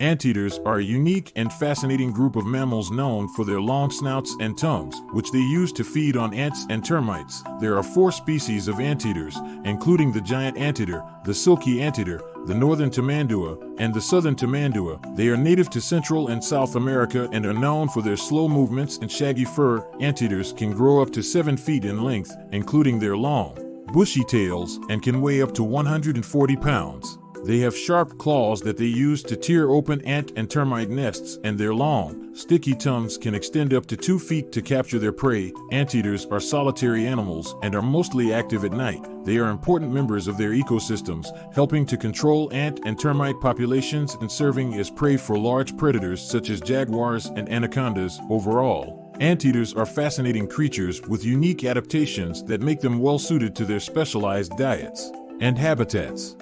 Anteaters are a unique and fascinating group of mammals known for their long snouts and tongues, which they use to feed on ants and termites. There are four species of anteaters, including the giant anteater, the silky anteater, the northern tamandua, and the southern tamandua. They are native to Central and South America and are known for their slow movements and shaggy fur. Anteaters can grow up to 7 feet in length, including their long, bushy tails, and can weigh up to 140 pounds. They have sharp claws that they use to tear open ant and termite nests, and their long, sticky tongues can extend up to two feet to capture their prey. Anteaters are solitary animals and are mostly active at night. They are important members of their ecosystems, helping to control ant and termite populations and serving as prey for large predators such as jaguars and anacondas. Overall, Anteaters are fascinating creatures with unique adaptations that make them well suited to their specialized diets and habitats.